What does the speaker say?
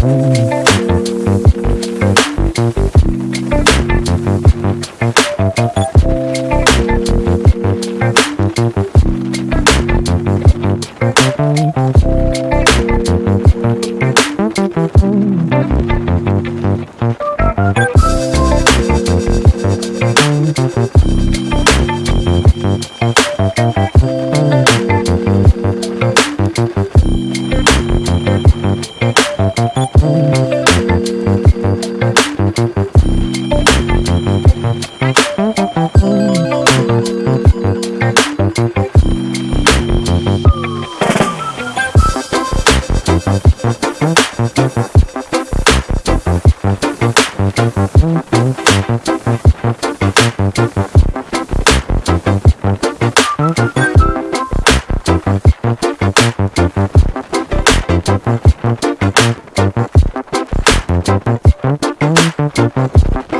Thank Thank